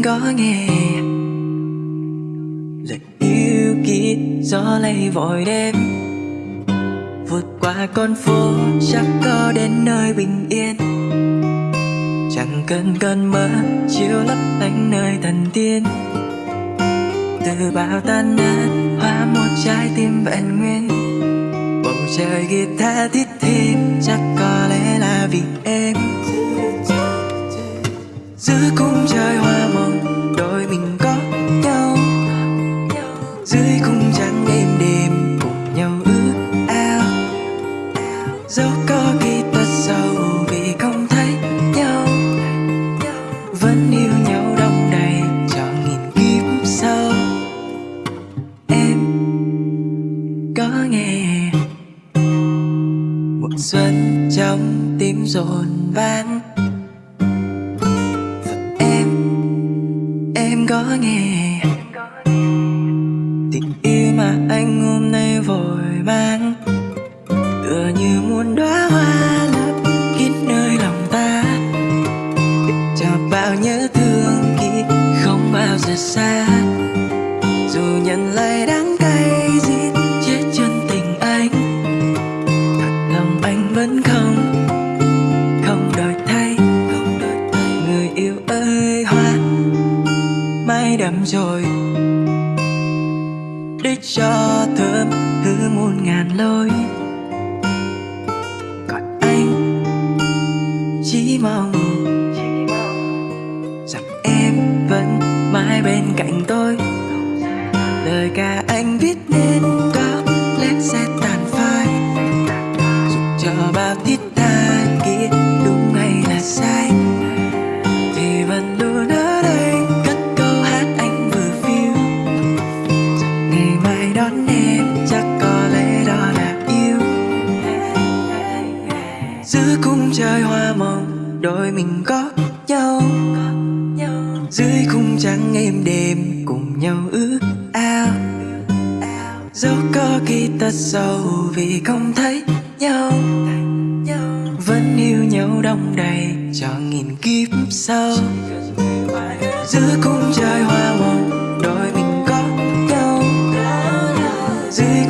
em có nghe. Lời yêu kỹ gió lay vội đêm. Vượt qua con phố, chắc có đến nơi bình yên. Chẳng cần cơn mơ, chiếu lấp lánh nơi thần tiên. Từ bao tan nát, hóa một trái tim vẹn nguyên. Bầu trời kia tha thiết thêm, chắc có lẽ là vì em. Dưới cung trắng êm đềm cùng nhau ước ao. Dẫu có khi tất sầu vì không thấy nhau. Vẫn yêu nhau đông đầy cho nghìn kiếp sau. Em có nghe một xuân trong tim rộn vang. Và em em có nghe nhớ thương kia không bao giờ xa. Dù nhận lại đắng cay giết chết chân tình anh. Thật lòng anh vẫn không không đổi thay không đổi thay. Người yêu ơi, hoa mai đậm rồi. Để cho thơm hứa muôn ngàn lối. Còn anh, chỉ mong cạnh tôi. Lời ca anh viết nên có lẽ sẽ tàn phai. Dù cho bao thiết tha kia đúng hay là sai, thì vẫn luôn ở đây cất câu hát anh vừa phiêu. Ngày mai đón em, chắc có lẽ đó là yêu. Giữa cung trời hoa mộng đôi mình có dưới khung trắng êm đềm cùng nhau ước ao. Dẫu có khi tật sầu vì không thấy nhau. Vẫn yêu nhau đông đầy cho nghìn kiếp sau. Giữa cung trời hoa mộng đôi mình có nhau. Dưới